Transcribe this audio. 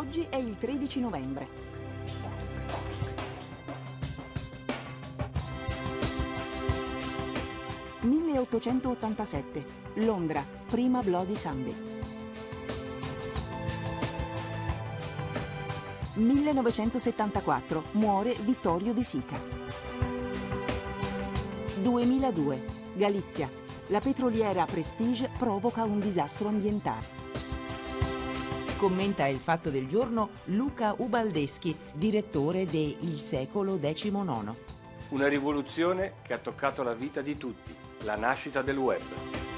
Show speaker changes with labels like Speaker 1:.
Speaker 1: Oggi è il 13 novembre. «1887. Londra. Prima Bloody Sunday». 1974. Muore Vittorio De Sica. 2002. Galizia. La petroliera Prestige provoca un disastro ambientale.
Speaker 2: Commenta il fatto del giorno Luca Ubaldeschi, direttore de Il secolo XIX.
Speaker 3: Una rivoluzione che ha toccato la vita di tutti, la nascita del web.